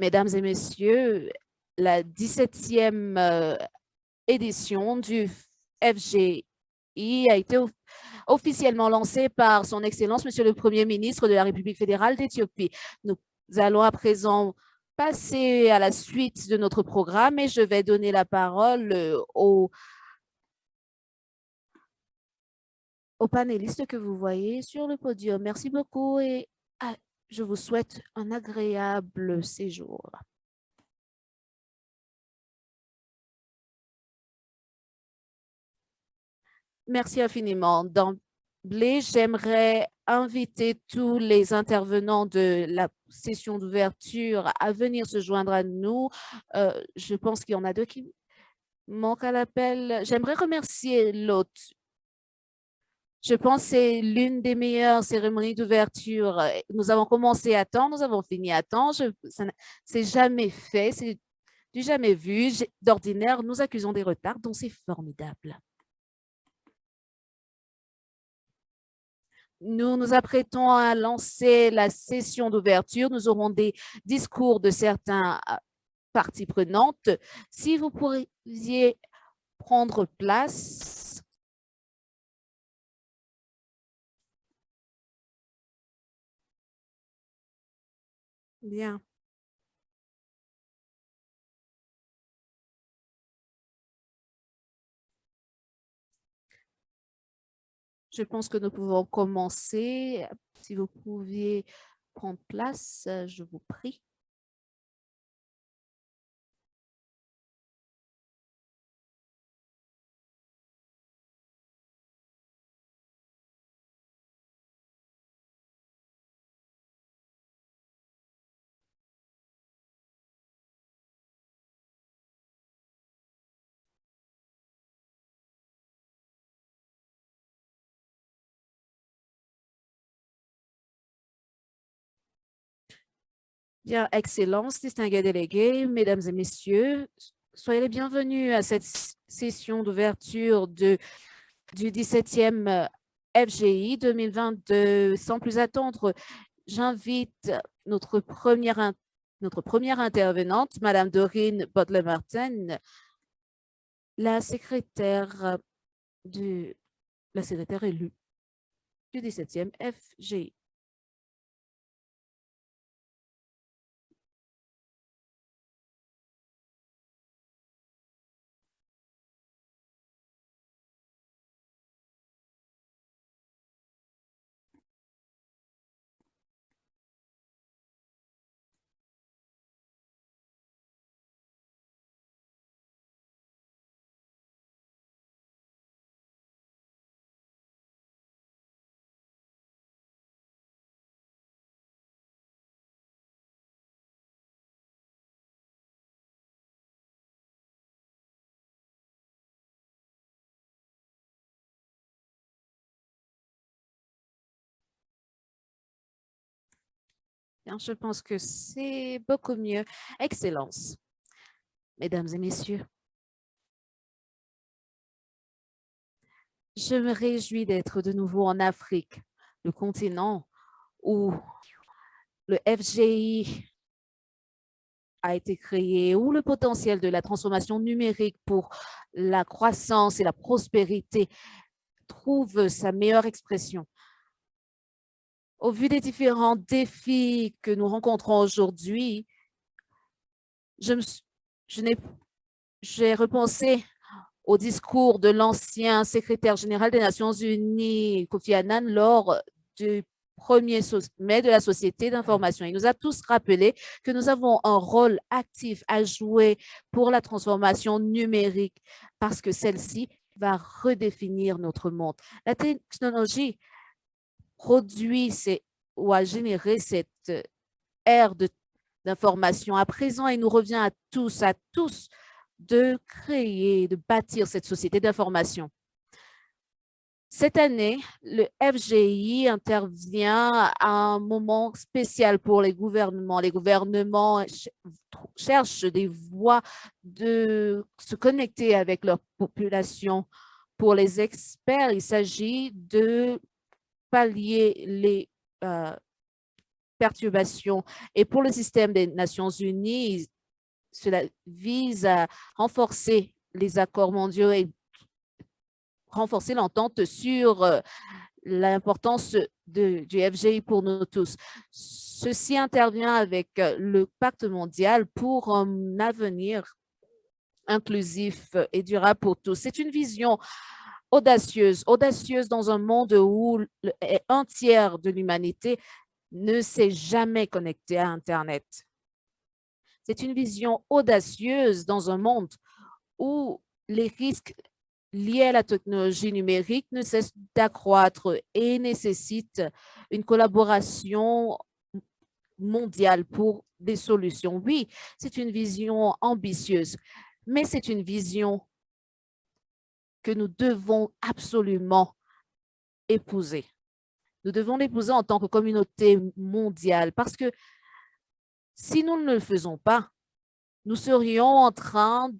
Mesdames et messieurs, la 17e euh, édition du FGI a été officiellement lancée par son Excellence, Monsieur le Premier ministre de la République fédérale d'Éthiopie. Nous allons à présent passer à la suite de notre programme et je vais donner la parole euh, aux, panélistes que vous voyez sur le podium. Merci beaucoup et je vous souhaite un agréable séjour. Merci infiniment. D'emblée, j'aimerais inviter tous les intervenants de la session d'ouverture à venir se joindre à nous. Euh, je pense qu'il y en a deux qui manquent à l'appel. J'aimerais remercier l'hôte je pense que c'est l'une des meilleures cérémonies d'ouverture. Nous avons commencé à temps, nous avons fini à temps. C'est jamais fait, c'est du jamais vu. D'ordinaire, nous accusons des retards, donc c'est formidable. Nous nous apprêtons à lancer la session d'ouverture. Nous aurons des discours de certains euh, parties prenantes. Si vous pourriez prendre place. Bien. Je pense que nous pouvons commencer. Si vous pouviez prendre place, je vous prie. Bien, Excellence, distingués délégués, Mesdames et Messieurs, soyez les bienvenus à cette session d'ouverture du 17e FGI 2022. Sans plus attendre, j'invite notre première, notre première intervenante, Madame Dorine Butler-Martin, la secrétaire du, la secrétaire élue du 17e FGI. Je pense que c'est beaucoup mieux. Excellence. Mesdames et messieurs, je me réjouis d'être de nouveau en Afrique, le continent où le FGI a été créé, où le potentiel de la transformation numérique pour la croissance et la prospérité trouve sa meilleure expression. Au vu des différents défis que nous rencontrons aujourd'hui, je j'ai repensé au discours de l'ancien secrétaire général des Nations Unies, Kofi Annan, lors du premier sommet de la Société d'information. Il nous a tous rappelé que nous avons un rôle actif à jouer pour la transformation numérique parce que celle-ci va redéfinir notre monde. La technologie produit ou a généré cette euh, ère d'information. À présent, il nous revient à tous, à tous, de créer, de bâtir cette société d'information. Cette année, le FGI intervient à un moment spécial pour les gouvernements. Les gouvernements cherchent des voies de se connecter avec leur population. Pour les experts, il s'agit de pallier les, euh, perturbations. Et pour le système des Nations Unies, cela vise à renforcer les accords mondiaux et renforcer l'entente sur euh, l'importance du FGI pour nous tous. Ceci intervient avec euh, le pacte mondial pour un avenir inclusif et durable pour tous. C'est une vision audacieuse, audacieuse dans un monde où un tiers de l'humanité ne s'est jamais connecté à Internet. C'est une vision audacieuse dans un monde où les risques liés à la technologie numérique ne cessent d'accroître et nécessitent une collaboration mondiale pour des solutions. Oui, c'est une vision ambitieuse, mais c'est une vision que nous devons absolument épouser. Nous devons l'épouser en tant que communauté mondiale parce que si nous ne le faisons pas, nous serions en train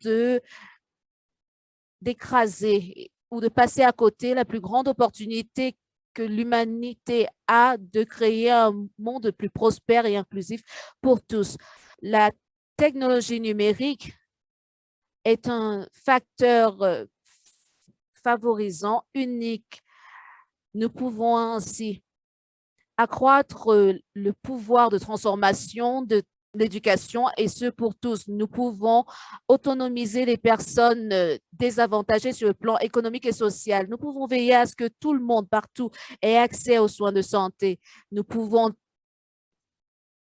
d'écraser ou de passer à côté la plus grande opportunité que l'humanité a de créer un monde plus prospère et inclusif pour tous. La technologie numérique est un facteur euh, favorisant unique. Nous pouvons ainsi accroître euh, le pouvoir de transformation de l'éducation et ce pour tous. Nous pouvons autonomiser les personnes euh, désavantagées sur le plan économique et social. Nous pouvons veiller à ce que tout le monde partout ait accès aux soins de santé. Nous pouvons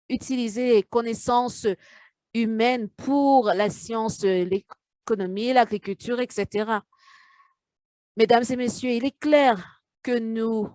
utiliser les connaissances humaines pour la science, l'économie, l'agriculture, etc. Mesdames et messieurs, il est clair que nous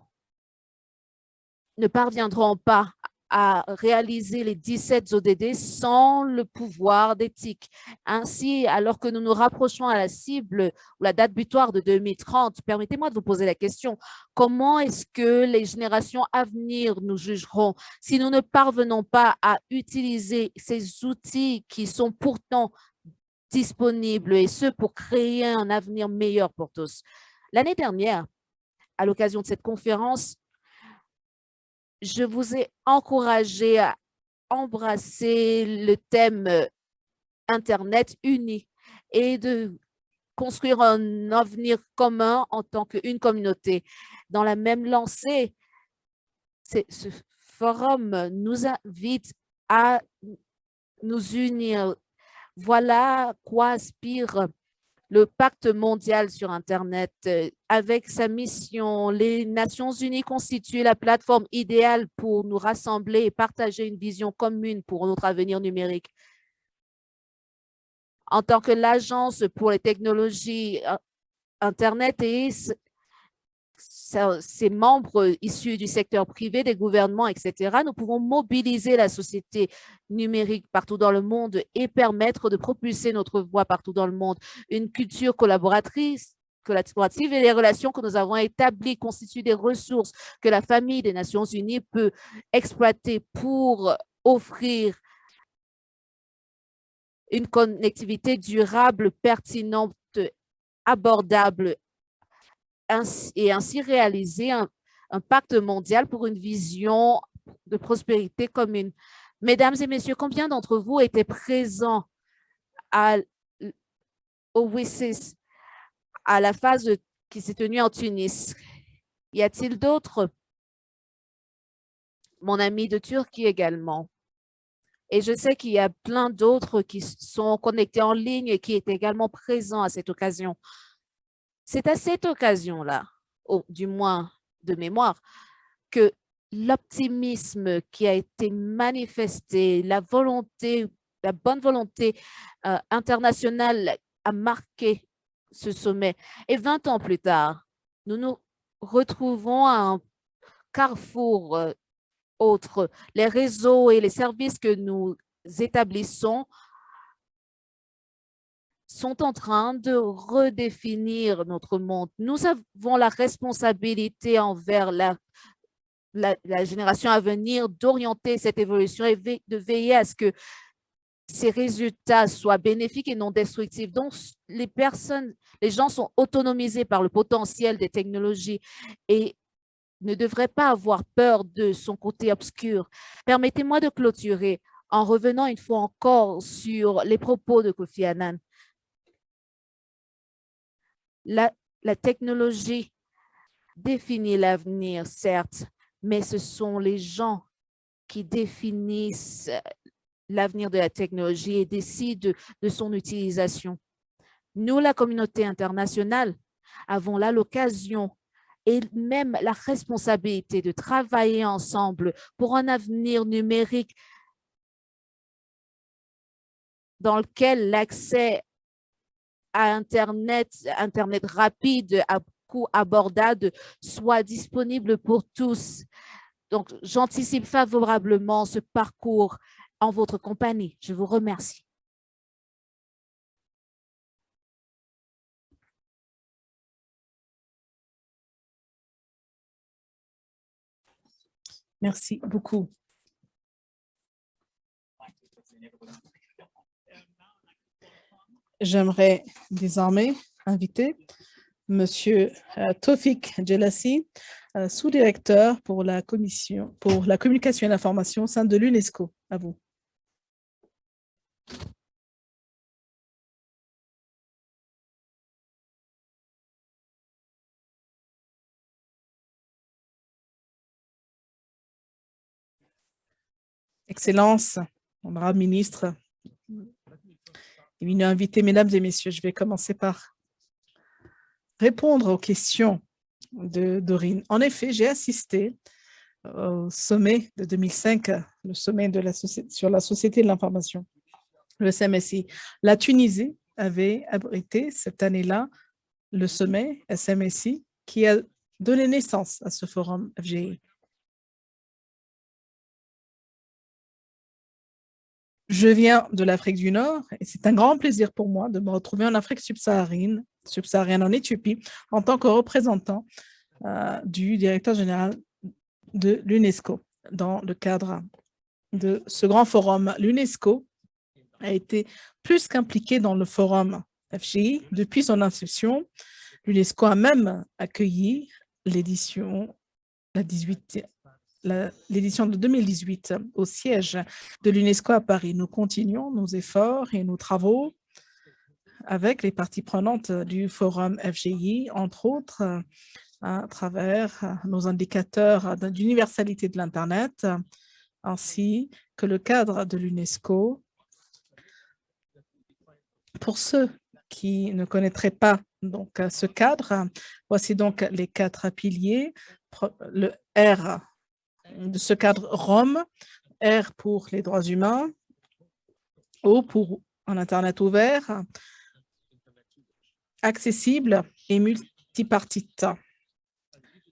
ne parviendrons pas à réaliser les 17 ODD sans le pouvoir d'éthique. Ainsi, alors que nous nous rapprochons à la cible ou la date butoir de 2030, permettez-moi de vous poser la question, comment est-ce que les générations à venir nous jugeront si nous ne parvenons pas à utiliser ces outils qui sont pourtant disponibles et ce pour créer un avenir meilleur pour tous? L'année dernière, à l'occasion de cette conférence, je vous ai encouragé à embrasser le thème euh, Internet uni et de construire un avenir commun en tant qu'une communauté. Dans la même lancée, ce forum nous invite à nous unir. Voilà quoi aspire le pacte mondial sur Internet. Euh, avec sa mission, les Nations unies constituent la plateforme idéale pour nous rassembler et partager une vision commune pour notre avenir numérique. En tant que l'Agence pour les technologies euh, Internet et ses membres issus du secteur privé, des gouvernements, etc., nous pouvons mobiliser la société numérique partout dans le monde et permettre de propulser notre voix partout dans le monde. Une culture collaboratrice collaborative et les relations que nous avons établies constituent des ressources que la famille des Nations unies peut exploiter pour offrir une connectivité durable, pertinente, abordable et ainsi réaliser un, pacte mondial pour une vision de prospérité commune. Mesdames et messieurs, combien d'entre vous étaient présents au WISIS, à la phase qui s'est tenue en Tunis? Y a-t-il d'autres? Mon ami de Turquie également. Et je sais qu'il y a plein d'autres qui sont connectés en ligne et qui étaient également présents à cette occasion. C'est à cette occasion-là, du moins de mémoire, que l'optimisme qui a été manifesté, la volonté, la bonne volonté euh, internationale a marqué ce sommet. Et 20 ans plus tard, nous nous retrouvons à un carrefour euh, autre. Les réseaux et les services que nous établissons sont en train de redéfinir notre monde. Nous avons la responsabilité envers la, la, génération à venir d'orienter cette évolution et de veiller à ce que ces résultats soient bénéfiques et non destructifs. Donc, les personnes, les gens sont autonomisés par le potentiel des technologies et ne devrait pas avoir peur de son côté obscur. Permettez-moi de clôturer en revenant une fois encore sur les propos de Kofi Annan. La, technologie définit l'avenir, certes, mais ce sont les gens qui définissent l'avenir de la technologie et décident de son utilisation. Nous, la communauté internationale, avons là l'occasion et même la responsabilité de travailler ensemble pour un avenir numérique dans lequel l'accès à Internet, Internet rapide, à coût abordable, soit disponible pour tous. Donc, j'anticipe favorablement ce parcours en votre compagnie. Je vous remercie. Merci beaucoup. J'aimerais désormais inviter Monsieur euh, Tofik Djelassi, euh, sous-directeur pour la commission pour la communication et l'information au sein de l'UNESCO. À vous. Excellences, honorable ministre, éminent invité, mesdames et messieurs, je vais commencer par répondre aux questions de Dorine. En effet, j'ai assisté au sommet de 2005, le sommet sur la société de l'information, le SMSI. La Tunisie avait abrité cette année-là le sommet SMSI qui a donné naissance à ce forum FGI. Je viens de l'Afrique du Nord et c'est un grand plaisir pour moi de me retrouver en Afrique subsaharienne, subsaharienne en Éthiopie, en tant que représentant euh, du directeur général de l'UNESCO dans le cadre de ce grand forum. L'UNESCO a été plus qu'impliqué dans le forum FGI depuis son inception. L'UNESCO a même accueilli l'édition, la 18 l'édition de 2018 au siège de l'UNESCO à Paris. Nous continuons nos efforts et nos travaux avec les parties prenantes du forum FGI, entre autres à travers nos indicateurs d'universalité de l'Internet, ainsi que le cadre de l'UNESCO. Pour ceux qui ne connaîtraient pas donc ce cadre, voici donc les quatre piliers. Le R de ce cadre Rome, R pour les droits humains, O pour un Internet ouvert, accessible et multipartite.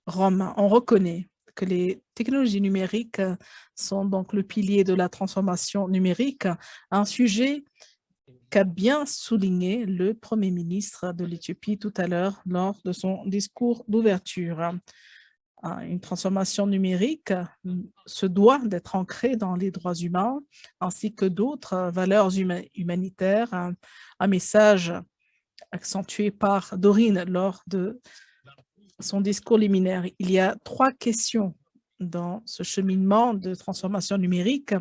Rome, on reconnaît que les technologies numériques sont donc le pilier de la transformation numérique, un sujet qu'a bien souligné le Premier ministre de l'Éthiopie tout à l'heure lors de son discours d'ouverture une transformation numérique se doit d'être ancrée dans les droits humains ainsi que d'autres valeurs humanitaires. Un, message accentué par Dorine lors de son discours liminaire. Il y a trois questions dans ce cheminement de transformation numérique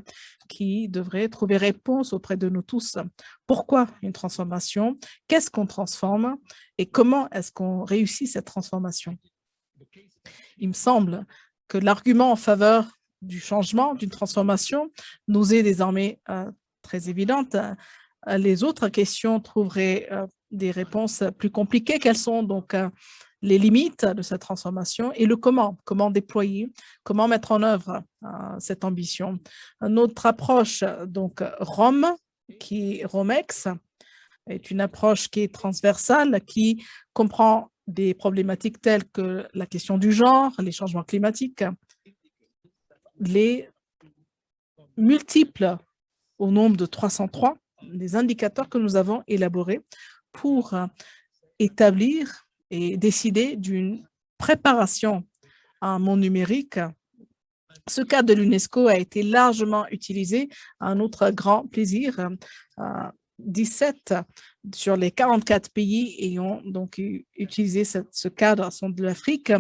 qui devrait trouver réponse auprès de nous tous. Pourquoi une transformation? Qu'est-ce qu'on transforme? Et comment est-ce qu'on réussit cette transformation? Il me semble que l'argument en faveur du changement, d'une transformation, nous est désormais euh, très évidente. Euh, les autres questions trouveraient euh, des réponses plus compliquées. Quelles sont donc les limites de cette transformation et le comment, comment déployer, comment mettre en œuvre cette ambition? Notre approche, donc ROM, qui ROMEX, est une approche qui est transversale, qui comprend des problématiques telles que la question du genre, les changements climatiques, les multiples au nombre de 303 des indicateurs que nous avons élaborés pour établir et décider d'une préparation à un monde numérique. Ce cadre de l'UNESCO a été largement utilisé à un autre grand plaisir 17 sur les 44 pays ayant donc utilisé ce, cadre sont de l'Afrique.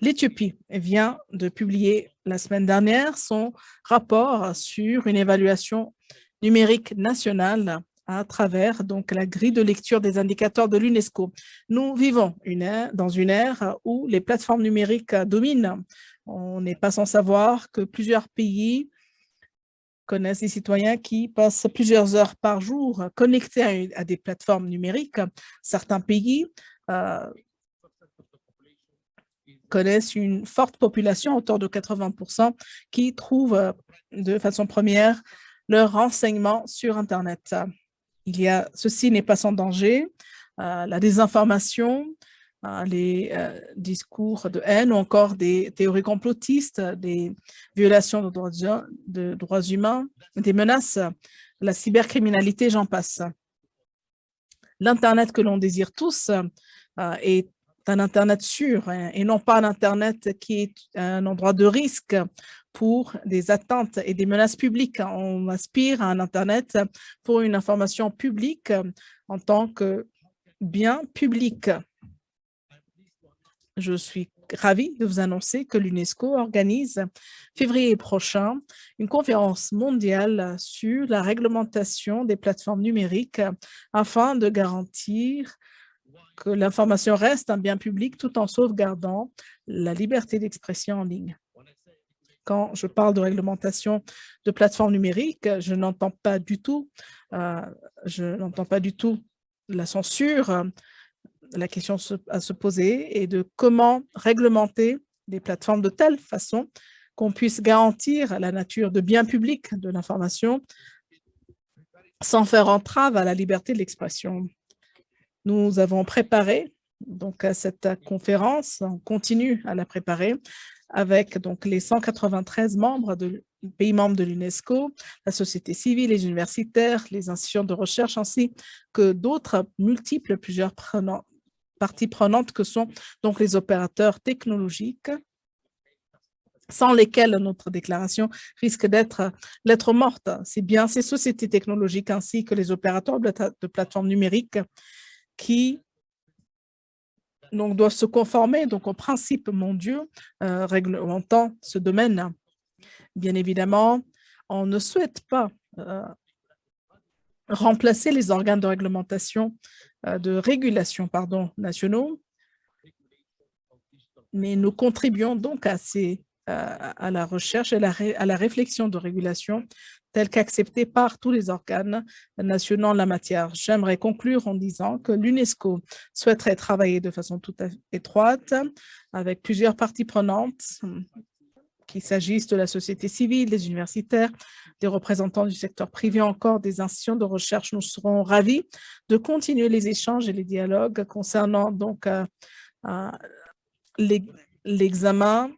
L'Éthiopie vient de publier la semaine dernière son rapport sur une évaluation numérique nationale à travers donc la grille de lecture des indicateurs de l'UNESCO. Nous vivons une dans une ère où les plateformes numériques dominent. On n'est pas sans savoir que plusieurs pays connaissent des citoyens qui passent plusieurs heures par jour connectés à, des plateformes numériques. Certains pays euh, connaissent une forte population, autour de 80 qui trouvent euh, de façon première leurs renseignements sur Internet. Il y a, ceci n'est pas sans danger, euh, la désinformation, les euh, discours de haine ou encore des théories complotistes, des violations de droits, de droits humains, des menaces, la cybercriminalité, j'en passe. L'Internet que l'on désire tous euh, est un Internet sûr hein, et non pas un Internet qui est un endroit de risque pour des attentes et des menaces publiques. On aspire à un Internet pour une information publique en tant que bien public. Je suis ravie de vous annoncer que l'UNESCO organise février prochain une conférence mondiale sur la réglementation des plateformes numériques afin de garantir que l'information reste un bien public tout en sauvegardant la liberté d'expression en ligne. Quand je parle de réglementation de plateformes numériques, je n'entends pas du tout, euh, je n'entends pas du tout la censure, la question à se poser est de comment réglementer les plateformes de telle façon qu'on puisse garantir la nature de bien public de l'information sans faire entrave à la liberté de l'expression. Nous avons préparé donc cette conférence, on continue à la préparer avec donc les 193 membres de pays membres de l'UNESCO, la société civile, les universitaires, les institutions de recherche ainsi que d'autres multiples, plusieurs prenants, parties prenantes que sont donc les opérateurs technologiques sans lesquels notre déclaration risque d'être morte. C'est bien ces sociétés technologiques ainsi que les opérateurs de plateformes numériques qui donc, doivent se conformer donc, aux principes mondiaux euh, réglementant ce domaine. Bien évidemment, on ne souhaite pas euh, remplacer les organes de réglementation euh, de régulation pardon, nationaux, mais nous contribuons donc à, ces, à la recherche et à la réflexion de régulation telle qu'acceptée par tous les organes nationaux en la matière. J'aimerais conclure en disant que l'UNESCO souhaiterait travailler de façon tout à étroite avec plusieurs parties prenantes qu'il s'agisse de la société civile, des universitaires, des représentants du secteur privé, encore des institutions de recherche. Nous serons ravis de continuer les échanges et les dialogues concernant donc euh, euh, l'examen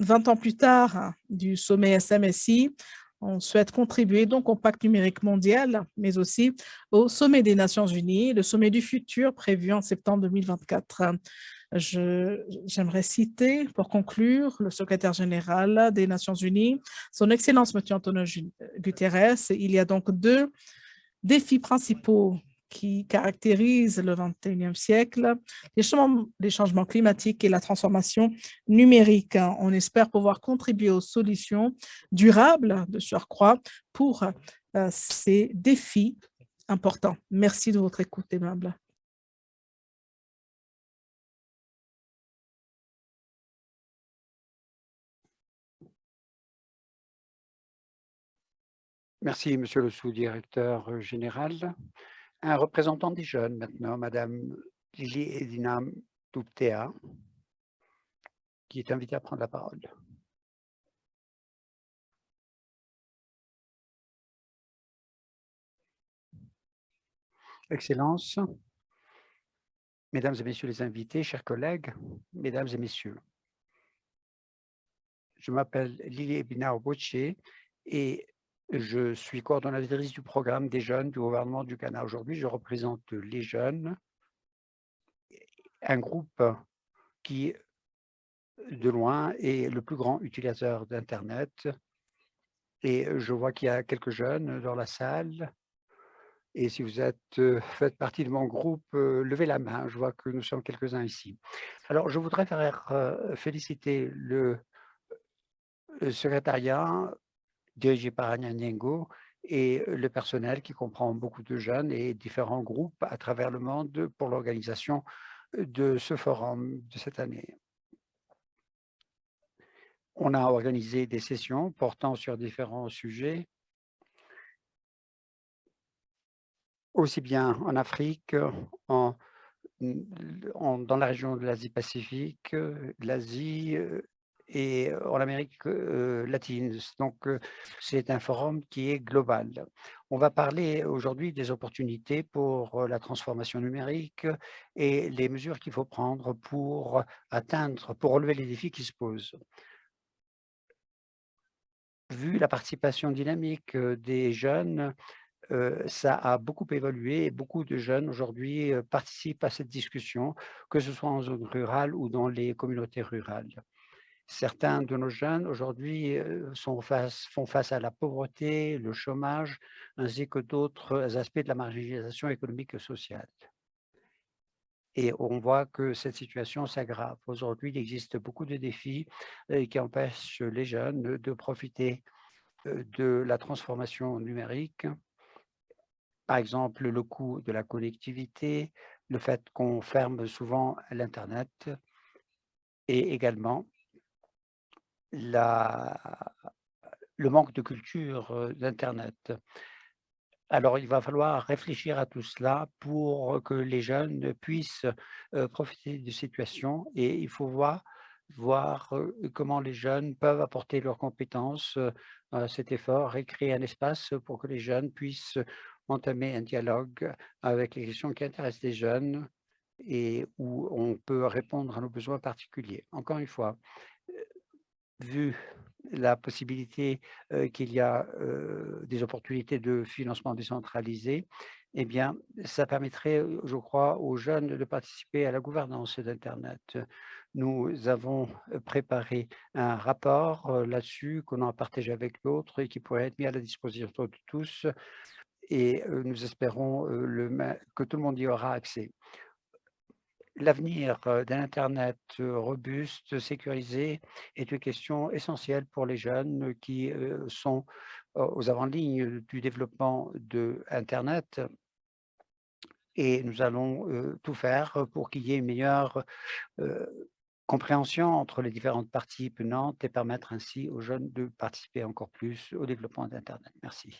20 ans plus tard du sommet SMSI. On souhaite contribuer donc au pacte numérique mondial, mais aussi au sommet des Nations Unies, le sommet du futur prévu en septembre 2024. J'aimerais citer, pour conclure, le secrétaire général des Nations Unies, son Excellence M. Antonio Guterres. Il y a donc deux défis principaux qui caractérisent le 21e siècle, les changements, les changements climatiques et la transformation numérique. On espère pouvoir contribuer aux solutions durables de surcroît pour euh, ces défis importants. Merci de votre écoute aimable. Merci, Monsieur le sous-directeur euh, général. Un représentant des jeunes maintenant, Madame Lili Edina Toutea, qui est invitée à prendre la parole. Excellences, Mesdames et Messieurs les invités, chers collègues, Mesdames et Messieurs, je m'appelle Lili Ebina Oboche et je suis coordonnatrice du programme des jeunes du gouvernement du Ghana. Aujourd'hui, je représente les jeunes, un groupe qui, de loin, est le plus grand utilisateur d'Internet. Et je vois qu'il y a quelques jeunes dans la salle. Et si vous êtes, faites partie de mon groupe, levez la main. Je vois que nous sommes quelques-uns ici. Alors, je voudrais faire euh, féliciter le secrétariat dirigé par Anya Nyengo et le personnel qui comprend beaucoup de jeunes et différents groupes à travers le monde pour l'organisation de ce forum de cette année. On a organisé des sessions portant sur différents sujets, aussi bien en Afrique, dans la région de l'Asie-Pacifique, l'Asie et en Amérique latine. Donc, c'est un forum qui est global. On va parler aujourd'hui des opportunités pour la transformation numérique et les mesures qu'il faut prendre pour atteindre, pour relever les défis qui se posent vu la participation dynamique des jeunes, ça a beaucoup évolué et beaucoup de jeunes aujourd'hui participent à cette discussion, que ce soit en zone rurale ou dans les communautés rurales. Certains de nos jeunes aujourd'hui font face à la pauvreté, le chômage, ainsi que d'autres aspects de la marginalisation économique et sociale. Et on voit que cette situation s'aggrave. Aujourd'hui, il existe beaucoup de défis qui empêchent les jeunes de profiter de la transformation numérique. Par exemple, le coût de la connectivité, le fait qu'on ferme souvent l'Internet et également le manque de culture d'Internet. Alors, il va falloir réfléchir à tout cela pour que les jeunes puissent profiter de situation et il faut voir, voir comment les jeunes peuvent apporter leurs compétences à cet effort et créer un espace pour que les jeunes puissent entamer un dialogue avec les questions qui intéressent les jeunes et où on peut répondre à nos besoins particuliers. Encore une fois, vu la possibilité qu'il y a des opportunités de financement décentralisé, eh bien, ça permettrait, je crois, aux jeunes de participer à la gouvernance d'Internet. Nous avons préparé un rapport là-dessus qu'on a partagé avec l'autre et qui pourrait être mis à la disposition de tous et nous espérons que tout le monde y aura accès l'avenir d'un Internet robuste, sécurisé est une question essentielle pour les jeunes qui sont aux avant-lignes du développement de. Et nous allons tout faire pour qu'il y ait une meilleure compréhension entre les différentes parties prenantes et permettre ainsi aux jeunes de participer encore plus au développement d'Internet. Merci.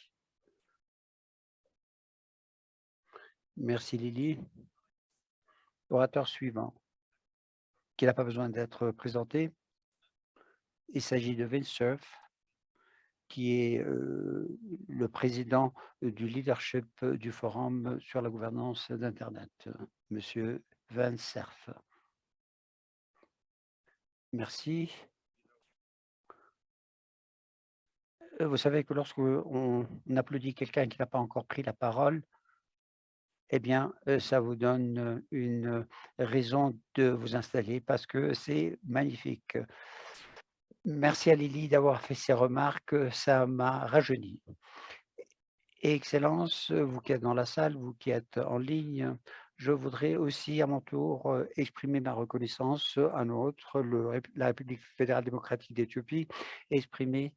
Merci Lily orateur suivant, qui n'a pas besoin d'être présenté. Il s'agit de Cerf, qui est le président du leadership du Forum sur la gouvernance d'Internet, Monsieur Cerf. Merci. Vous savez que lorsqu'on applaudit quelqu'un qui n'a pas encore pris la parole, eh bien, ça vous donne une raison de vous installer parce que c'est magnifique. Merci à Lily d'avoir fait ces remarques, ça m'a rajeuni. Excellence, vous qui êtes dans la salle, vous qui êtes en ligne, je voudrais aussi à mon tour exprimer ma reconnaissance à notre, la République fédérale démocratique d'Éthiopie, exprimer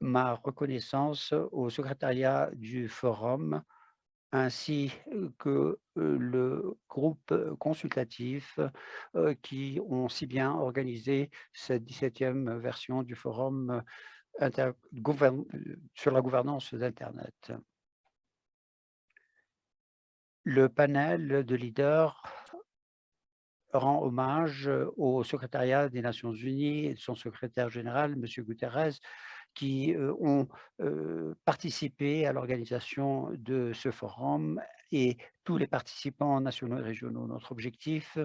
ma reconnaissance au secrétariat du forum ainsi que le groupe consultatif qui ont si bien organisé cette 17e version du forum sur la gouvernance d'Internet. Le panel de leaders rend hommage au secrétariat des Nations Unies et son secrétaire général, M. Guterres, qui ont participé à l'organisation de ce forum et tous les participants nationaux et régionaux. Notre objectif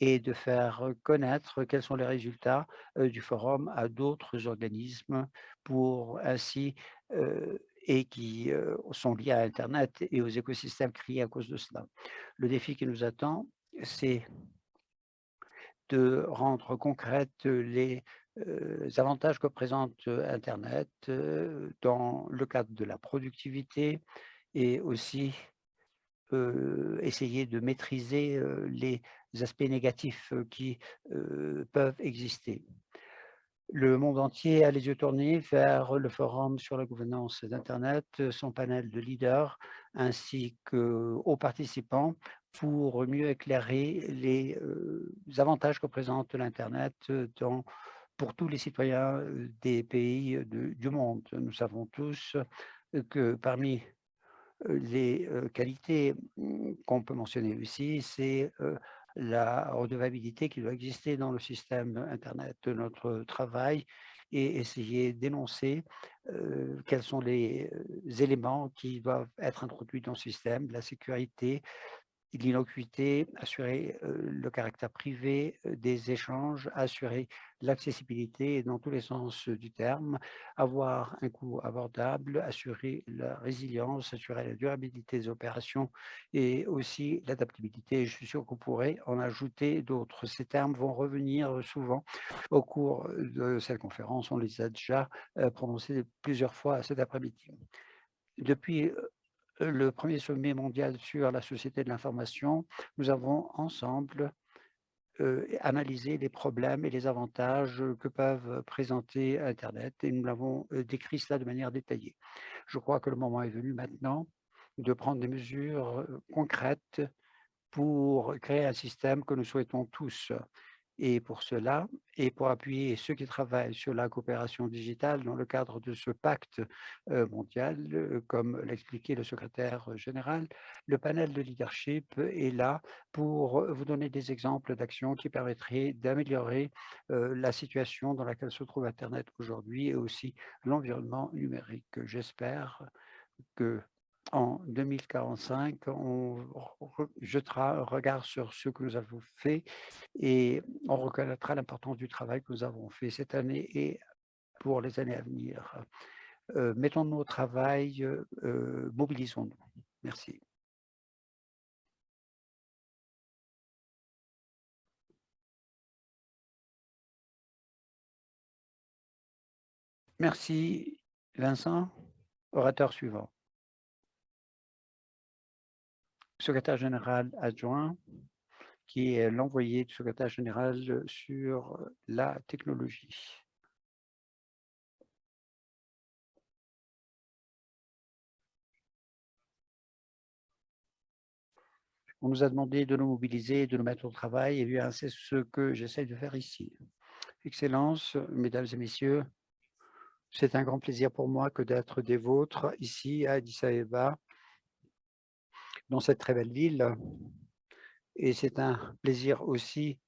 est de faire connaître quels sont les résultats du forum à d'autres organismes pour ainsi et qui sont liés à Internet et aux écosystèmes créés à cause de cela. Le défi qui nous attend, c'est de rendre concrètes les avantages que présente Internet dans le cadre de la productivité et aussi essayer de maîtriser les aspects négatifs qui peuvent exister. Le monde entier a les yeux tournés vers le forum sur la gouvernance d'Internet, son panel de leaders, ainsi qu'aux participants pour mieux éclairer les avantages que présente l'Internet pour tous les citoyens des pays du monde. Nous savons tous que parmi les qualités mmh, qu'on peut mentionner ici, c'est la redevabilité qui doit exister dans le système Internet. de Notre travail et essayer d'énoncer quels sont les éléments qui doivent être introduits dans le système, la sécurité, l'innocuité, assurer le caractère privé des échanges, assurer l'accessibilité dans tous les sens du terme, avoir un coût abordable, assurer la résilience, assurer la durabilité des opérations et aussi l'adaptabilité. Je suis sûr qu'on pourrait en ajouter d'autres. Ces termes vont revenir souvent au cours de cette conférence. On les a déjà prononcés plusieurs fois cet après-midi. Depuis le premier sommet mondial sur la société de l'information, nous avons ensemble analysé les problèmes et les avantages que peuvent présenter Internet et nous l'avons décrit cela de manière détaillée. Je crois que le moment est venu maintenant de prendre des mesures concrètes pour créer un système que nous souhaitons tous et pour cela, et pour appuyer ceux qui travaillent sur la coopération digitale dans le cadre de ce pacte mondial, comme l'expliquait le secrétaire général, le panel de leadership est là pour vous donner des exemples d'actions qui permettraient d'améliorer la situation dans laquelle se trouve Internet aujourd'hui et aussi l'environnement numérique. J'espère que en 2045, on jettera un regard sur ce que nous avons fait et on reconnaîtra l'importance du travail que nous avons fait cette année et pour les années à venir. Euh, Mettons-nous au travail, euh, mobilisons-nous. Merci. Merci, Vincent. Orateur suivant secrétaire général adjoint, qui est l'envoyé du secrétaire général sur la technologie. On nous a demandé de nous mobiliser, de nous mettre au travail, et bien c'est ce que j'essaie de faire ici. Excellences, Mesdames et Messieurs, c'est un grand plaisir pour moi que d'être des vôtres ici à Addis Abeba dans cette très belle ville. Et c'est un plaisir aussi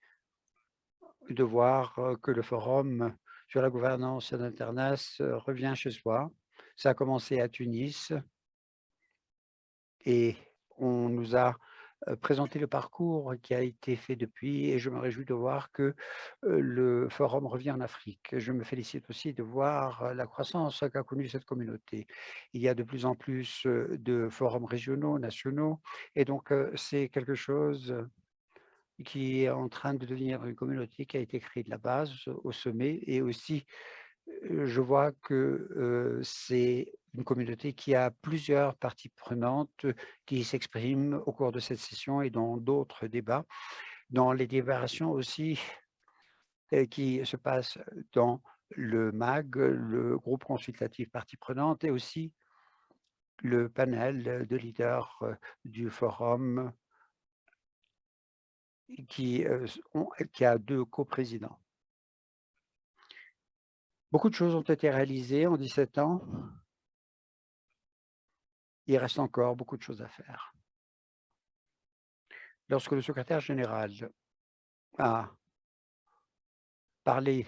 de voir que le forum sur la gouvernance d'Internet revient chez soi. Ça a commencé à Tunis et on nous a présenter le parcours qui a été fait depuis et je me réjouis de voir que le forum revient en Afrique. Je me félicite aussi de voir la croissance qu'a connue cette communauté. Il y a de plus en plus de forums régionaux, nationaux et donc c'est quelque chose qui est en train de devenir une communauté qui a été créée de la base au sommet et aussi je vois que c'est une communauté qui a plusieurs parties prenantes qui s'expriment au cours de cette session et dans d'autres débats, dans les délibérations aussi qui se passent dans le MAG, le groupe consultatif parties prenantes, et aussi le panel de leaders du forum qui, qui a deux coprésidents. Beaucoup de choses ont été réalisées en 17 ans. Il reste encore beaucoup de choses à faire. Lorsque le secrétaire général a parlé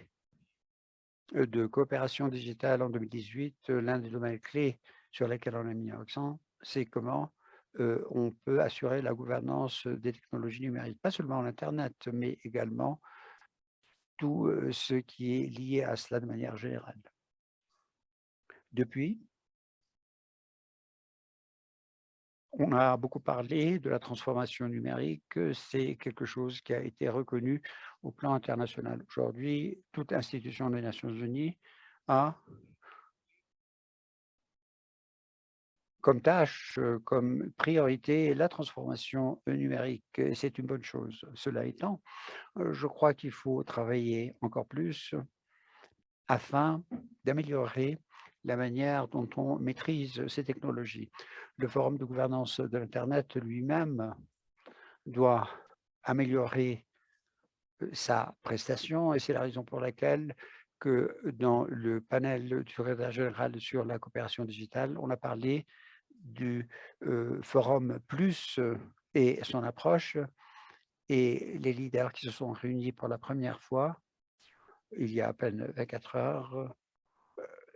de coopération digitale en 2018, l'un des domaines clés sur lesquels on a mis un accent, c'est comment on peut assurer la gouvernance des technologies numériques, pas seulement l'Internet, mais également tout ce qui est lié à cela de manière générale. Depuis, on a beaucoup parlé de la transformation numérique, c'est quelque chose qui a été reconnu au plan international. Aujourd'hui, toute institution des Nations Unies a comme tâche, comme priorité la transformation numérique. C'est une bonne chose. Cela étant, je crois qu'il faut travailler encore plus afin d'améliorer la manière dont on maîtrise ces technologies. Le forum de gouvernance de l'Internet lui-même doit améliorer sa prestation et c'est la raison pour laquelle que dans le panel du secrétaire général sur la coopération digitale, on a parlé du forum plus et son approche et les leaders qui se sont réunis pour la première fois il y a à peine 24 heures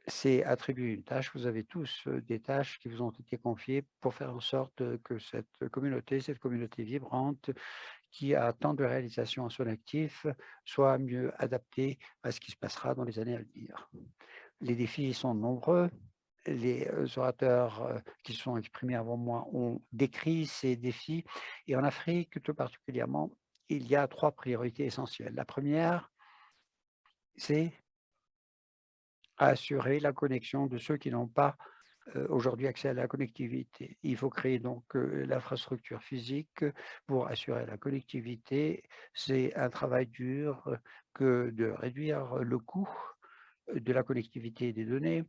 c'est attribuer une tâche. Vous avez tous des tâches qui vous ont été confiées pour faire en sorte que cette communauté, cette communauté vibrante, qui a tant de réalisations à son actif, soit mieux adaptée à ce qui se passera dans les années à venir. Les défis sont nombreux. Les orateurs qui sont exprimés avant moi ont décrit ces défis. Et en Afrique, tout particulièrement, il y a trois priorités essentielles. La première, c'est assurer la connexion de ceux qui n'ont pas aujourd'hui accès à la connectivité. Il faut créer donc l'infrastructure physique pour assurer la connectivité. C'est un travail dur que de réduire le coût de la connectivité des données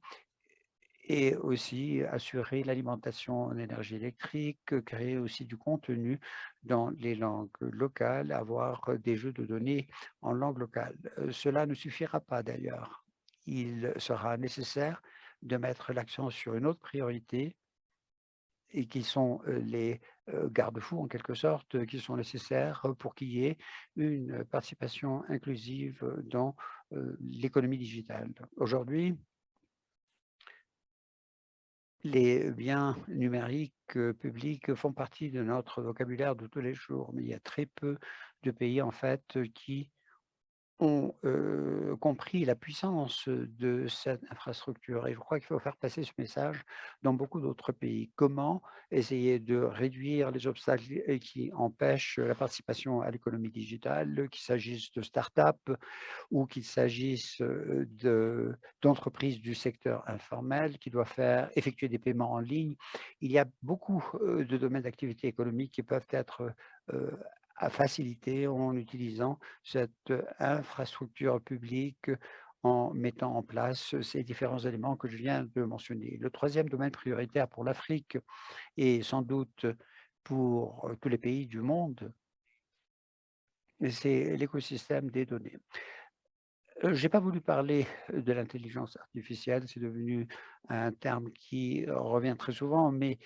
et aussi assurer l'alimentation en énergie électrique, créer aussi du contenu dans les langues locales, avoir des jeux de données en langue locale. Cela ne suffira pas d'ailleurs il sera nécessaire de mettre l'accent sur une autre priorité et qui sont les garde-fous en quelque sorte, qui sont nécessaires pour qu'il y ait une participation inclusive dans l'économie digitale. Aujourd'hui, les biens numériques publics font partie de notre vocabulaire de tous les jours, mais il y a très peu de pays en fait qui ont compris la puissance de cette infrastructure et je crois qu'il faut faire passer ce message dans beaucoup d'autres pays. Comment essayer de réduire les obstacles qui empêchent la participation à l'économie digitale, qu'il s'agisse de start-up ou qu'il s'agisse d'entreprises du secteur informel qui doivent faire effectuer des paiements en ligne? Il y a beaucoup de domaines d'activité économique qui peuvent être faciliter en utilisant cette infrastructure publique en mettant en place ces différents éléments que je viens de mentionner. Le troisième domaine prioritaire pour l'Afrique et sans doute pour tous les pays du monde, c'est l'écosystème des données. Je n'ai pas voulu parler de l'intelligence artificielle, c'est devenu un terme qui revient très souvent, mais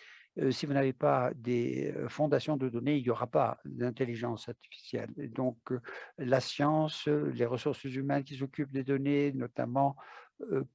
si vous n'avez pas des fondations de données, il n'y aura pas d'intelligence artificielle. donc, la science, les ressources humaines qui s'occupent des données, notamment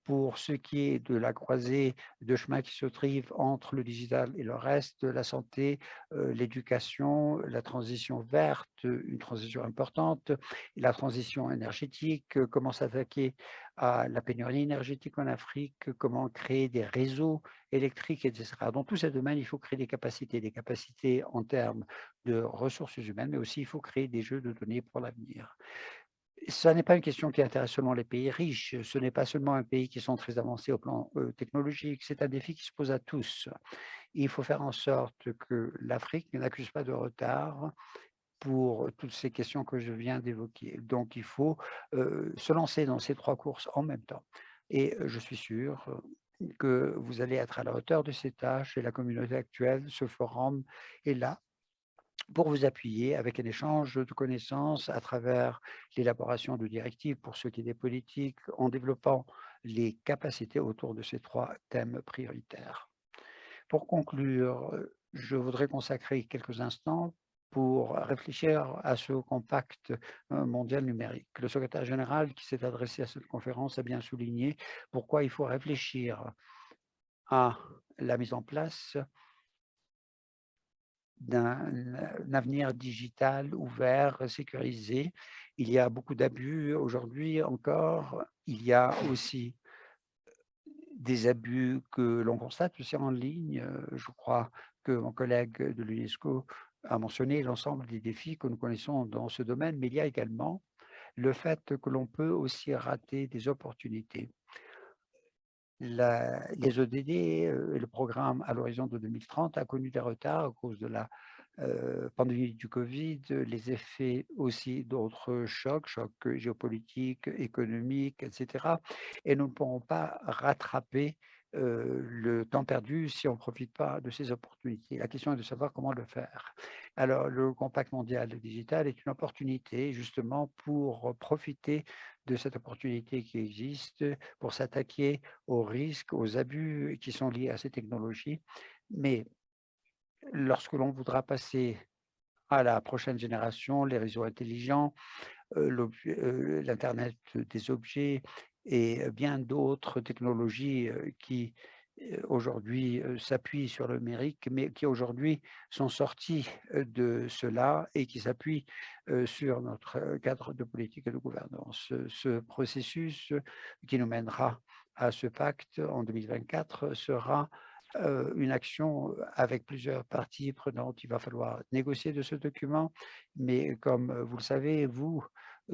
pour ce qui est de la croisée de chemin qui se trive entre le digital et le reste, la santé, l'éducation, la transition verte, une transition importante, la transition énergétique, comment s'attaquer à la pénurie énergétique en Afrique, comment créer des réseaux électriques, etc. Dans tous ces domaines, il faut créer des capacités, des capacités en termes de ressources humaines, mais aussi il faut créer des jeux de données pour l'avenir ce n'est pas une question qui intéresse seulement les pays riches, ce n'est pas seulement un pays qui sont très avancés au plan technologique, c'est un défi qui se pose à tous. Il faut faire en sorte que l'Afrique n'accuse pas de retard pour toutes ces questions que je viens d'évoquer. Donc, il faut se lancer dans ces trois courses en même temps. Et je suis sûr que vous allez être à la hauteur de ces tâches et la communauté actuelle, ce forum est là pour vous appuyer avec un échange de connaissances à travers l'élaboration de directives pour ce qui est des politiques, en développant les capacités autour de ces trois thèmes prioritaires. Pour conclure, je voudrais consacrer quelques instants pour réfléchir à ce compact mondial numérique. Le secrétaire général qui s'est adressé à cette conférence a bien souligné pourquoi il faut réfléchir à la mise en place d'un avenir digital ouvert, sécurisé. Il y a beaucoup d'abus aujourd'hui encore. Il y a aussi des abus que l'on constate aussi en ligne. Je crois que mon collègue de l'UNESCO a mentionné l'ensemble des défis que nous connaissons dans ce domaine, mais il y a également le fait que l'on peut aussi rater des opportunités les ODD et le programme à l'horizon de 2030 a connu des retards à cause de la pandémie du Covid, les effets aussi d'autres chocs, chocs géopolitiques, économiques, etc. Et nous ne pourrons pas rattraper le temps perdu si on ne profite pas de ces opportunités. La question est de savoir comment le faire. Alors, le Compact mondial digital est une opportunité justement pour profiter de cette opportunité qui existe, pour s'attaquer aux risques, aux abus qui sont liés à ces technologies. Mais lorsque l'on voudra passer à la prochaine génération, les réseaux intelligents, l'Internet des objets et bien d'autres technologies qui aujourd'hui s'appuient sur le numérique, mais qui aujourd'hui sont sortis de cela et qui s'appuient sur notre cadre de politique et de gouvernance. Ce processus qui nous mènera à ce pacte en 2024 sera une action avec plusieurs parties prenantes. Il va falloir négocier de ce document, mais comme vous le savez, vous,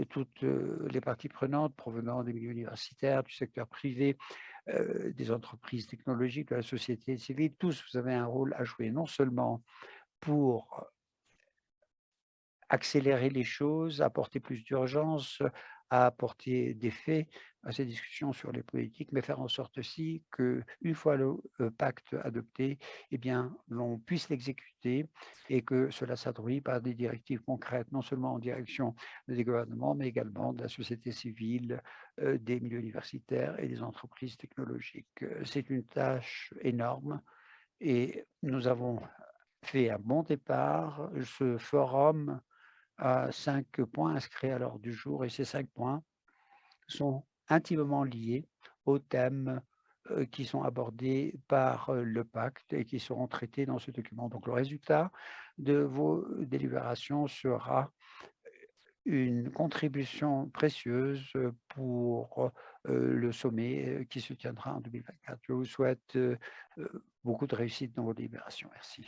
toutes les parties prenantes provenant des milieux universitaires, du secteur privé, des entreprises technologiques, de la société civile, tous, vous avez un rôle à jouer, non seulement pour accélérer les choses, apporter plus d'urgence, à apporter des faits à ces discussions sur les politiques, mais faire en sorte aussi qu'une fois le pacte adopté, eh bien, l'on puisse l'exécuter et que cela s'adouit par des directives concrètes, non seulement en direction des gouvernements, mais également de la société civile, des milieux universitaires et des entreprises technologiques. C'est une tâche énorme et nous avons fait un bon départ. Ce forum cinq points inscrits à l'ordre du jour et ces cinq points sont intimement liés aux thèmes qui sont abordés par le pacte et qui seront traités dans ce document. Donc, le résultat de vos délibérations sera une contribution précieuse pour le sommet qui se tiendra en 2024. Je vous souhaite beaucoup de réussite dans vos délibérations. Merci.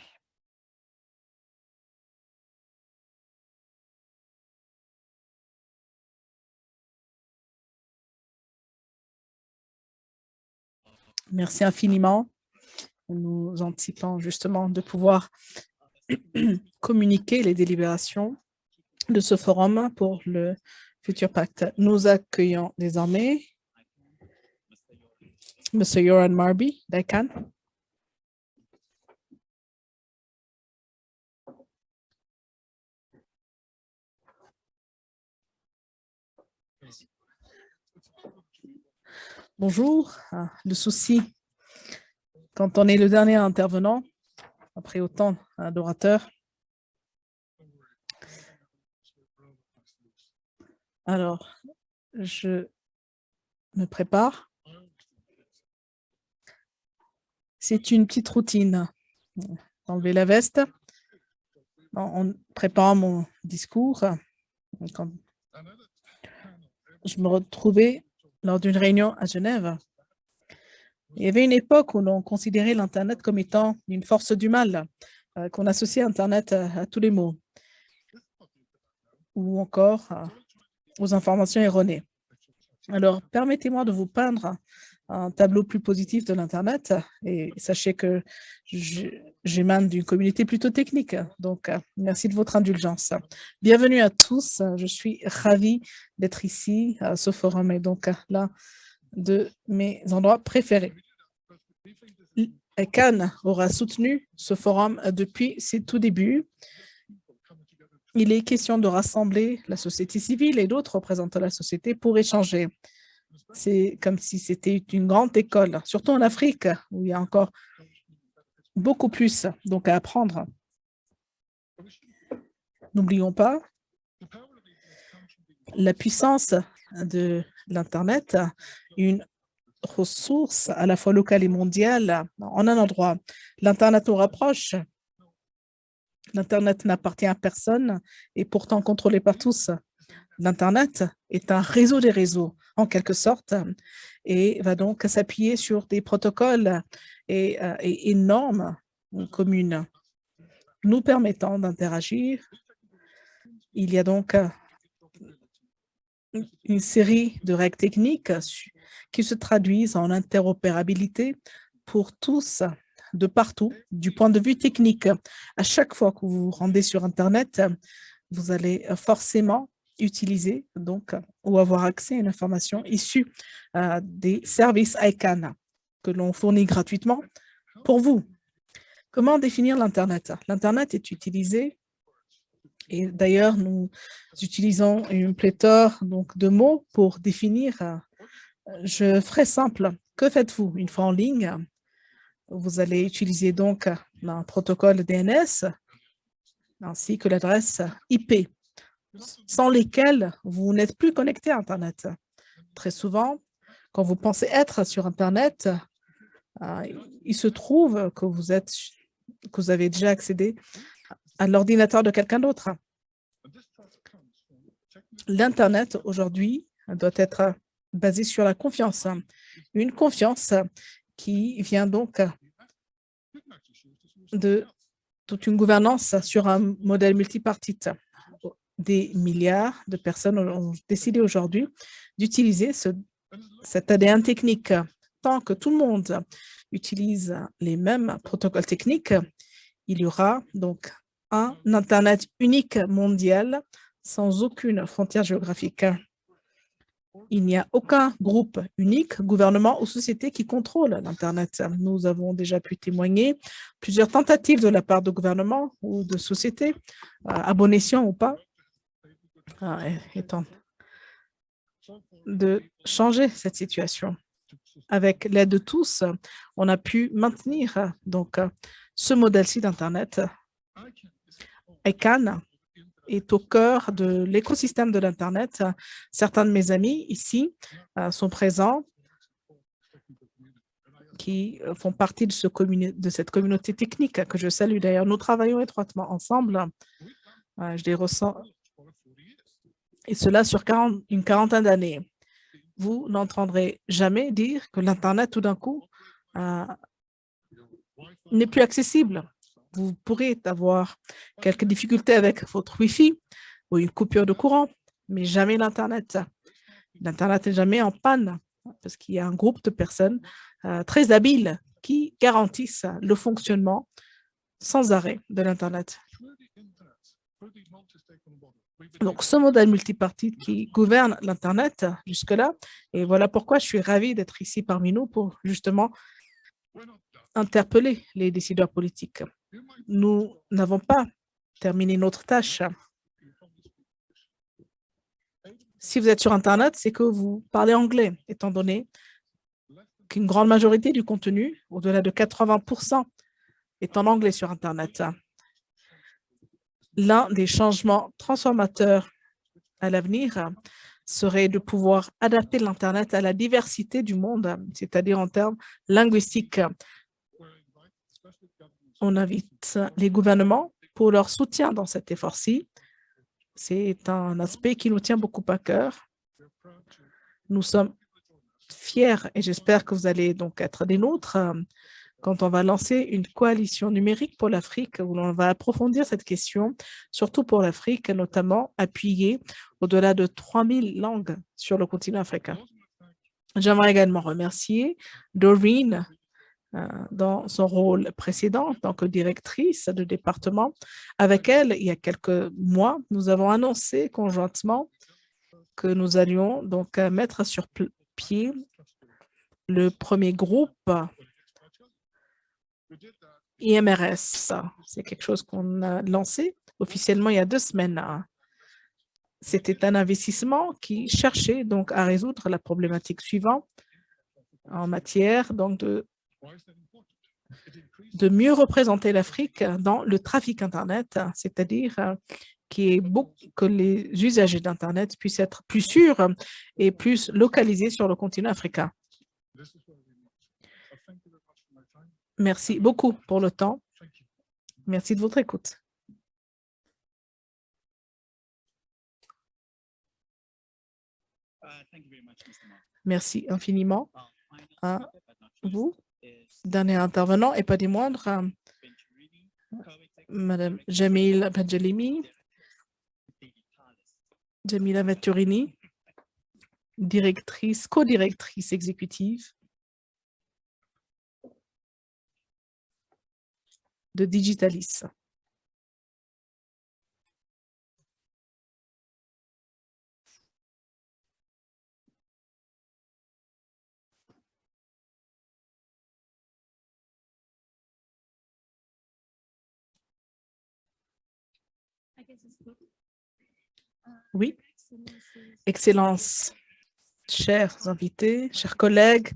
Merci infiniment. Nous anticipons justement de pouvoir communiquer les délibérations de ce forum pour le futur pacte. Nous accueillons désormais M. Yoran Marby d'ICANN. Bonjour. Ah, le souci, quand on est le dernier intervenant, après autant d'orateurs, alors, je me prépare. C'est une petite routine. Enlever la veste en préparant mon discours. je me retrouvais lors d'une réunion à Genève. Il y avait une époque où l'on considérait l'Internet comme étant une force du mal, euh, qu'on associait Internet à, tous les mots, ou encore euh, aux informations erronées. Alors, permettez-moi de vous peindre un tableau plus positif de l'Internet et sachez que j'émane d'une communauté plutôt technique. Donc, euh, merci de votre indulgence. Bienvenue à tous. Je suis ravie d'être ici ce forum et donc là de mes endroits préférés. Cannes aura soutenu ce forum depuis ses tout débuts. Il est question de rassembler la société civile et d'autres représentants de la société pour échanger. C'est comme si c'était une grande école, surtout en Afrique, où il y a encore beaucoup plus donc, à apprendre. N'oublions pas la puissance de l'Internet, une ressource à la fois locale et mondiale en un endroit. L'Internet nous rapproche. L'Internet n'appartient à personne et pourtant contrôlé par tous. L'Internet est un réseau des réseaux, en quelque sorte, et va donc s'appuyer sur des protocoles et, euh, et, normes communes nous permettant d'interagir. Il y a donc une série de règles techniques qui se traduisent en interopérabilité pour tous de partout du point de vue technique. À chaque fois que vous vous rendez sur Internet, vous allez forcément utiliser donc ou avoir accès à une information issue euh, des services ICANN que l'on fournit gratuitement pour vous. Comment définir l'Internet? L'Internet est utilisé et d'ailleurs, nous utilisons une pléthore donc, de mots pour définir. Euh, je ferai simple. Que faites-vous? Une fois en ligne Vous allez utiliser donc un protocole DNS ainsi que l'adresse IP, sans lesquelles vous n'êtes plus connecté à Internet. Très souvent, quand vous pensez être sur Internet, euh, il se trouve que vous, êtes, que vous avez déjà accédé à l'ordinateur de quelqu'un d'autre. L'Internet, aujourd'hui, doit être basé sur la confiance. Une confiance qui vient donc de toute une gouvernance sur un modèle multipartite. Des milliards de personnes ont décidé aujourd'hui d'utiliser ce, cet ADN technique. Tant que tout le monde utilise les mêmes protocoles techniques, il y aura donc un Internet unique mondial sans aucune frontière géographique. Il n'y a aucun groupe unique, gouvernement ou société qui contrôle l'Internet. Nous avons déjà pu témoigner plusieurs tentatives de la part de gouvernements ou de sociétés, euh, à ou pas, étant de changer cette situation. Avec l'aide de tous, on a pu maintenir donc ce modèle-ci d'Internet ICANN est au cœur de l'écosystème de l'Internet. Certains de mes amis ici euh, sont présents qui font partie de, ce de cette communauté technique que je salue. D'ailleurs, nous travaillons étroitement ensemble. Euh, je les ressens. Et cela sur une quarantaine d'années. Vous n'entendrez jamais dire que l'Internet, tout d'un coup, n'est plus accessible vous pourrez avoir quelques difficultés avec votre Wi-Fi ou une coupure de courant, mais jamais l'Internet. L'Internet n'est jamais en panne parce qu'il y a un groupe de personnes euh, très habiles qui garantissent le fonctionnement sans arrêt de l'Internet. Donc, ce modèle multipartite qui gouverne l'Internet jusque-là, et voilà pourquoi je suis ravi d'être ici parmi nous pour justement interpeller les décideurs politiques nous n'avons pas terminé notre tâche. Si vous êtes sur Internet, c'est que vous parlez anglais, étant donné qu'une grande majorité du contenu, au-delà de 80% est en anglais sur Internet. L'un des changements transformateurs à l'avenir serait de pouvoir adapter l'Internet à la diversité du monde, c'est-à-dire en termes linguistiques on invite les gouvernements pour leur soutien dans cet effort-ci. C'est un aspect qui nous tient beaucoup à cœur. Nous sommes fiers et j'espère que vous allez donc être des nôtres quand on va lancer une coalition numérique pour l'Afrique où l'on va approfondir cette question, surtout pour l'Afrique, notamment appuyée au-delà de 3000 langues sur le continent africain. J'aimerais également remercier Doreen euh, dans son rôle précédent en tant que directrice de département. Avec elle, il y a quelques mois, nous avons annoncé conjointement que nous allions donc euh, mettre sur pied le premier groupe IMRS. C'est quelque chose qu'on a lancé officiellement il y a deux semaines. C'était un investissement qui cherchait donc à résoudre la problématique suivante en matière donc de mieux représenter l'Afrique dans le trafic Internet, c'est-à-dire que les usagers d'Internet puissent être plus sûrs et plus localisés sur le continent africain. Merci beaucoup pour le temps. Merci de votre écoute. Merci infiniment à vous dernier intervenant et pas des moindres, Madame Jamil Benjalimi, Jamila Venturini, directrice, co-directrice exécutive de Digitalis. Oui, Excellence, chers invités, chers collègues,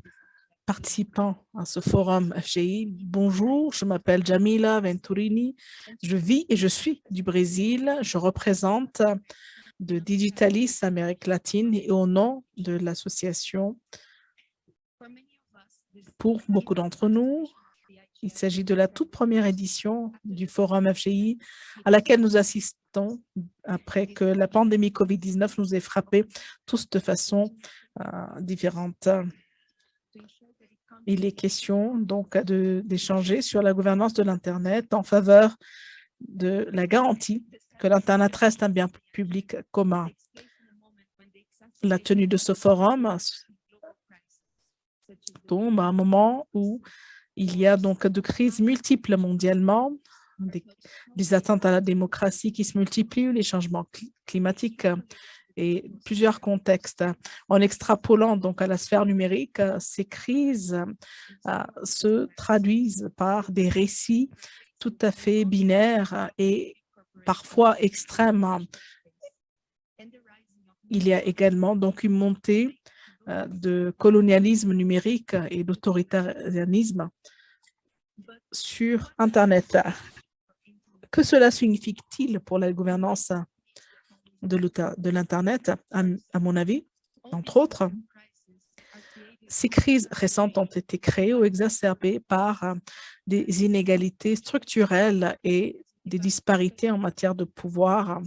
participants à ce forum FGI, bonjour, je m'appelle Jamila Venturini, je vis et je suis du Brésil, je représente de Digitalis Amérique latine et au nom de l'association, pour beaucoup d'entre nous, il s'agit de la toute première édition du Forum FGI à laquelle nous assistons après que la pandémie COVID-19 nous ait frappés tous de façon euh, différente. Il est question donc d'échanger sur la gouvernance de l'Internet en faveur de la garantie que l'Internet reste un bien public commun. La tenue de ce forum tombe à un moment où il y a donc de crises multiples mondialement, des, attentes à la démocratie qui se multiplient, les changements climatiques et plusieurs contextes. En extrapolant donc à la sphère numérique, ces crises euh, se traduisent par des récits tout à fait binaires et parfois extrêmes. Il y a également donc une montée euh, de colonialisme numérique et d'autoritarisme sur Internet. Que cela signifie-t-il pour la gouvernance de l'Internet À mon avis, entre autres, ces crises récentes ont été créées ou exacerbées par des inégalités structurelles et des disparités en matière de pouvoir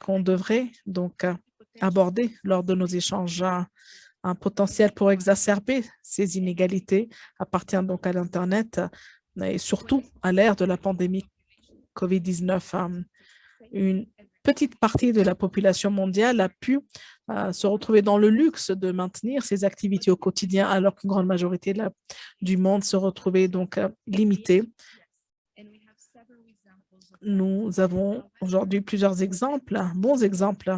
qu'on devrait donc aborder lors de nos échanges un potentiel pour exacerber ces inégalités appartient donc à l'Internet et surtout à l'ère de la pandémie COVID-19. Une petite partie de la population mondiale a pu euh, se retrouver dans le luxe de maintenir ses activités au quotidien alors qu'une grande majorité du monde se retrouvait donc euh, limitée nous avons aujourd'hui plusieurs exemples, bons exemples,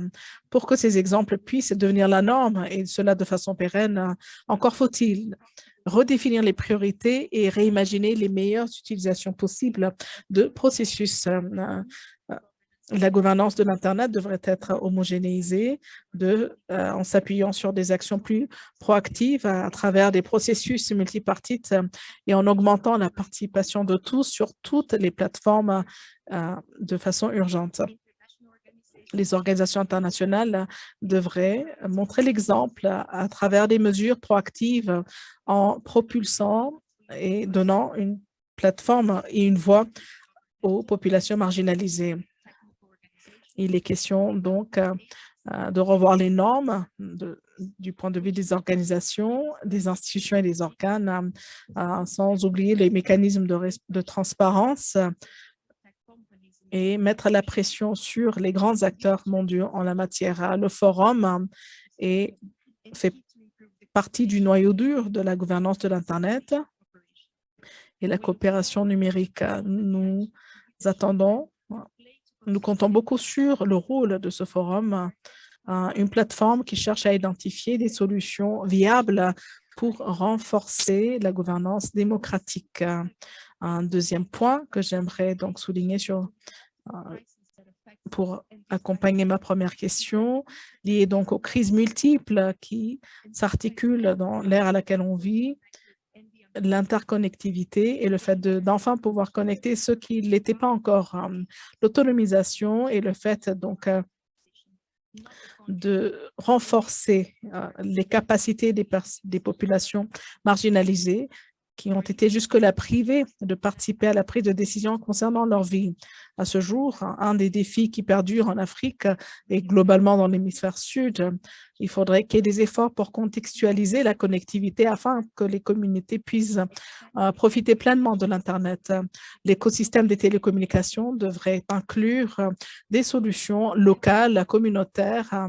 pour que ces exemples puissent devenir la norme et cela de façon pérenne. Encore faut-il redéfinir les priorités et réimaginer les meilleures utilisations possibles de processus la gouvernance de l'Internet devrait être homogénéisée euh, en s'appuyant sur des actions plus proactives à, travers des processus multipartites euh, et en augmentant la participation de tous sur toutes les plateformes euh, de façon urgente. Les organisations internationales devraient montrer l'exemple à travers des mesures proactives en propulsant et donnant une plateforme et une voix aux populations marginalisées. Il est question donc euh, euh, de revoir les normes du point de vue des organisations, des institutions et des organes, euh, sans oublier les mécanismes de, transparence et mettre la pression sur les grands acteurs mondiaux en la matière. Le forum est, fait partie du noyau dur de la gouvernance de l'Internet et la coopération numérique. Nous attendons nous comptons beaucoup sur le rôle de ce forum, euh, une plateforme qui cherche à identifier des solutions viables pour renforcer la gouvernance démocratique. Un deuxième point que j'aimerais donc souligner sur, euh, pour accompagner ma première question, liée donc aux crises multiples qui s'articulent dans l'ère à laquelle on vit, l'interconnectivité et le fait d'enfin pouvoir connecter ceux qui ne l'étaient pas encore. Euh, l'autonomisation et le fait donc euh, de renforcer euh, les capacités des, des populations marginalisées qui ont été jusque-là privés de participer à la prise de décision concernant leur vie. À ce jour, un des défis qui perdurent en Afrique et globalement dans l'hémisphère sud, il faudrait qu'il y ait des efforts pour contextualiser la connectivité afin que les communautés puissent euh, profiter pleinement de l'Internet. L'écosystème des télécommunications devrait inclure des solutions locales, communautaires,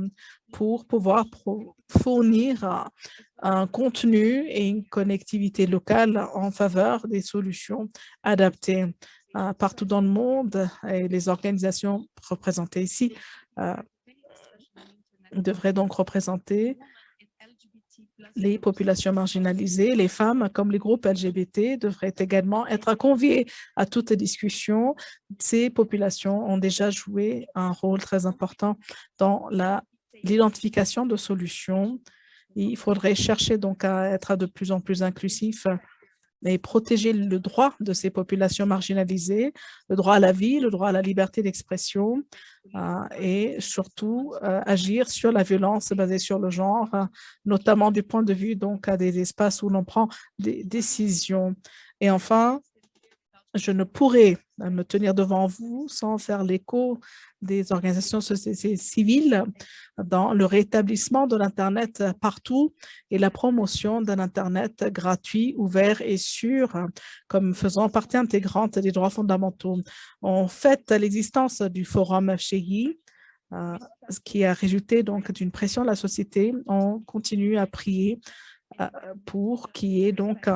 pour pouvoir fournir un contenu et une connectivité locale en faveur des solutions adaptées partout dans le monde et les organisations représentées ici devraient donc représenter les populations marginalisées, les femmes comme les groupes LGBT devraient également être conviés à toute discussion. Ces populations ont déjà joué un rôle très important dans l'identification de solutions. Il faudrait chercher donc à être de plus en plus inclusif et protéger le droit de ces populations marginalisées, le droit à la vie, le droit à la liberté d'expression euh, et surtout euh, agir sur la violence basée sur le genre, notamment du point de vue donc des espaces où l'on prend des décisions. Et enfin, je ne pourrais me tenir devant vous sans faire l'écho des organisations civiles dans le rétablissement de l'Internet partout et la promotion d'un Internet gratuit, ouvert et sûr comme faisant partie intégrante des droits fondamentaux. En fait, l'existence du forum chez euh, ce qui a résulté donc d'une pression de la société, on continue à prier euh, pour qu'il y ait donc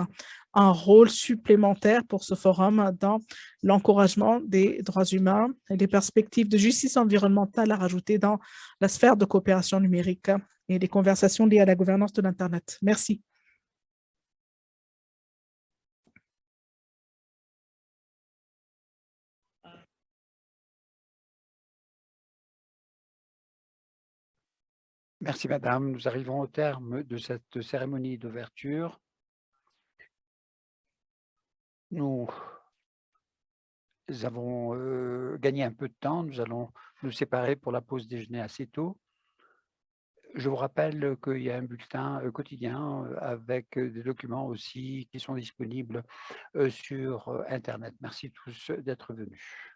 un rôle supplémentaire pour ce forum dans l'encouragement des droits humains et les perspectives de justice environnementale à rajouter dans la sphère de coopération numérique et les conversations liées à la gouvernance de l'Internet. Merci. Merci, Madame. Nous arrivons au terme de cette cérémonie d'ouverture. Nous avons gagné un peu de temps. Nous allons nous séparer pour la pause déjeuner assez tôt. Je vous rappelle qu'il y a un bulletin quotidien avec des documents aussi qui sont disponibles sur Internet. Merci tous d'être venus.